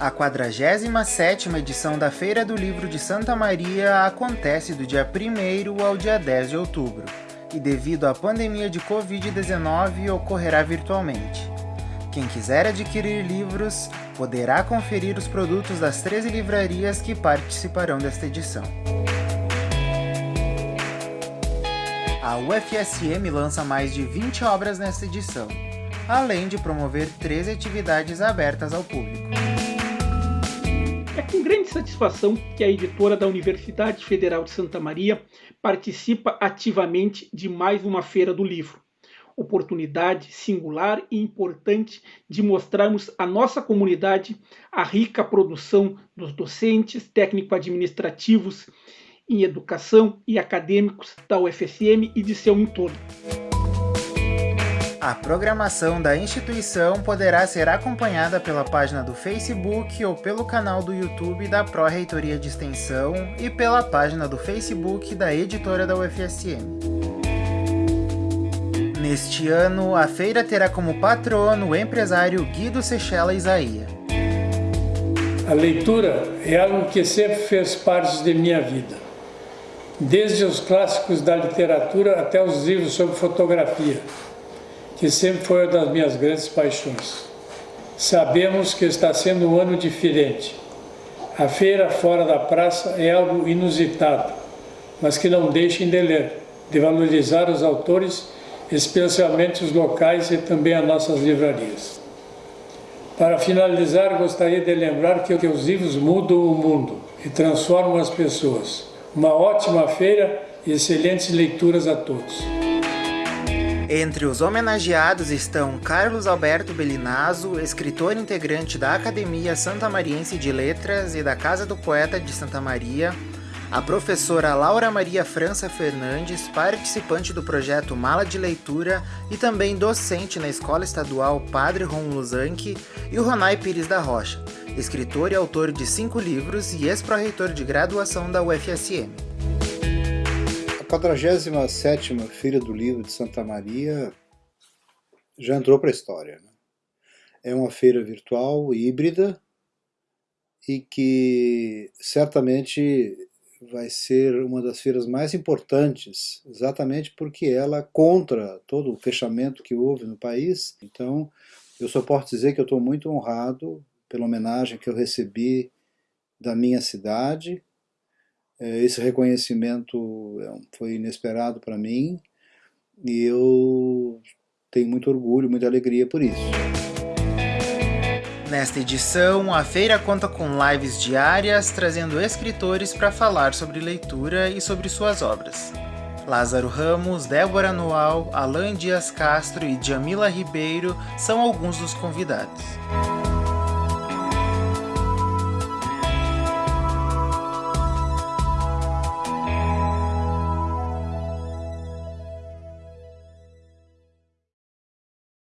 A 47ª edição da Feira do Livro de Santa Maria acontece do dia 1 ao dia 10 de outubro, e devido à pandemia de Covid-19 ocorrerá virtualmente. Quem quiser adquirir livros, poderá conferir os produtos das 13 livrarias que participarão desta edição. A UFSM lança mais de 20 obras nesta edição, além de promover 13 atividades abertas ao público. É com grande satisfação que a editora da Universidade Federal de Santa Maria participa ativamente de mais uma Feira do Livro. Oportunidade singular e importante de mostrarmos à nossa comunidade a rica produção dos docentes, técnico-administrativos em educação e acadêmicos da UFSM e de seu entorno. A programação da instituição poderá ser acompanhada pela página do Facebook ou pelo canal do YouTube da Pró-Reitoria de Extensão e pela página do Facebook da editora da UFSM. Neste ano, a feira terá como patrono o empresário Guido Sechela Isaia. A leitura é algo que sempre fez parte de minha vida. Desde os clássicos da literatura até os livros sobre fotografia que sempre foi uma das minhas grandes paixões. Sabemos que está sendo um ano diferente. A feira fora da praça é algo inusitado, mas que não deixem de ler, de valorizar os autores, especialmente os locais e também as nossas livrarias. Para finalizar, gostaria de lembrar que os livros mudam o mundo e transformam as pessoas. Uma ótima feira e excelentes leituras a todos. Entre os homenageados estão Carlos Alberto Belinazo, escritor integrante da Academia Santa Mariense de Letras e da Casa do Poeta de Santa Maria, a professora Laura Maria França Fernandes, participante do projeto Mala de Leitura e também docente na Escola Estadual Padre Romulo Zanchi, e o Ronai Pires da Rocha, escritor e autor de cinco livros e ex-pró-reitor de graduação da UFSM. 47ª Feira do Livro de Santa Maria já entrou para a história. Né? É uma feira virtual, híbrida, e que certamente vai ser uma das feiras mais importantes, exatamente porque ela é contra todo o fechamento que houve no país. Então, eu só posso dizer que eu estou muito honrado pela homenagem que eu recebi da minha cidade, esse reconhecimento é foi inesperado para mim e eu tenho muito orgulho, muita alegria por isso. Nesta edição, a feira conta com lives diárias trazendo escritores para falar sobre leitura e sobre suas obras. Lázaro Ramos, Débora Noal, Alain Dias Castro e Jamila Ribeiro são alguns dos convidados.